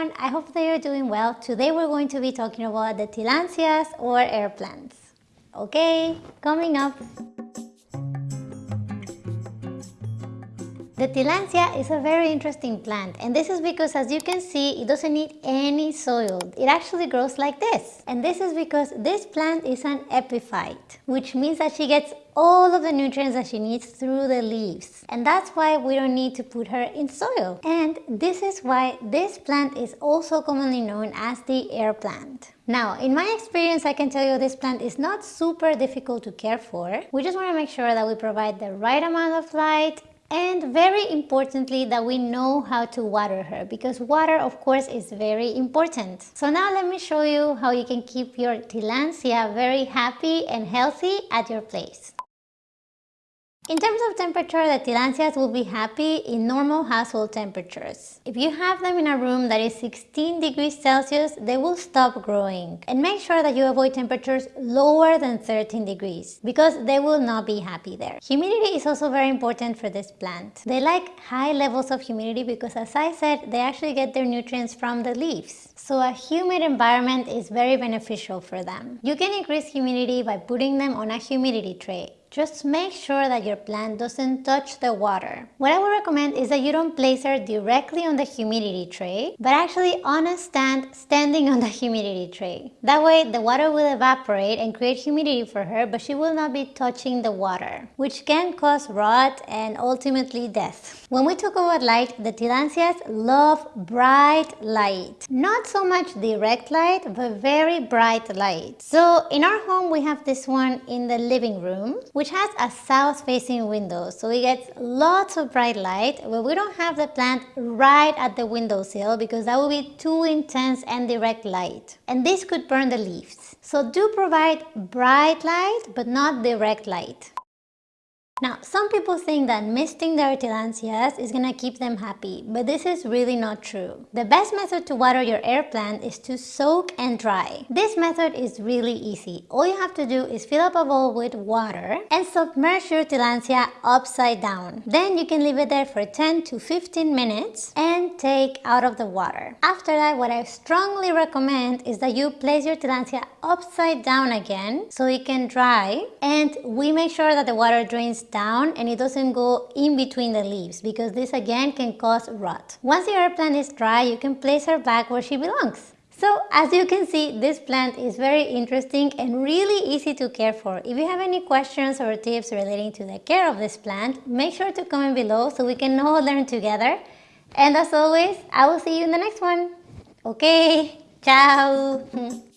everyone, I hope that you're doing well. Today we're going to be talking about the tillandsias or air plants. Okay, coming up. The tillandsia is a very interesting plant and this is because as you can see it doesn't need any soil. It actually grows like this and this is because this plant is an epiphyte which means that she gets all of the nutrients that she needs through the leaves and that's why we don't need to put her in soil and this is why this plant is also commonly known as the air plant. Now, in my experience, I can tell you this plant is not super difficult to care for. We just want to make sure that we provide the right amount of light and very importantly that we know how to water her because water of course is very important. So now let me show you how you can keep your tillandsia very happy and healthy at your place. In terms of temperature, the tillandsias will be happy in normal household temperatures. If you have them in a room that is 16 degrees Celsius, they will stop growing. And make sure that you avoid temperatures lower than 13 degrees because they will not be happy there. Humidity is also very important for this plant. They like high levels of humidity because as I said, they actually get their nutrients from the leaves. So a humid environment is very beneficial for them. You can increase humidity by putting them on a humidity tray. Just make sure that your plant doesn't touch the water. What I would recommend is that you don't place her directly on the humidity tray, but actually on a stand standing on the humidity tray. That way the water will evaporate and create humidity for her, but she will not be touching the water, which can cause rot and ultimately death. When we talk about light, the tillandsias love bright light. Not so much direct light, but very bright light. So in our home, we have this one in the living room which has a south-facing window, so it gets lots of bright light, but we don't have the plant right at the windowsill because that would be too intense and direct light. And this could burn the leaves. So do provide bright light, but not direct light. Now, some people think that misting their tillandsias is gonna keep them happy, but this is really not true. The best method to water your air plant is to soak and dry. This method is really easy. All you have to do is fill up a bowl with water and submerge your tillandsia upside down. Then you can leave it there for 10 to 15 minutes and take out of the water. After that, what I strongly recommend is that you place your tillandsia upside down again so it can dry and we make sure that the water drains down and it doesn't go in between the leaves because this again can cause rot. Once your plant is dry, you can place her back where she belongs. So as you can see, this plant is very interesting and really easy to care for. If you have any questions or tips relating to the care of this plant, make sure to comment below so we can all learn together. And as always, I will see you in the next one. Okay, ciao!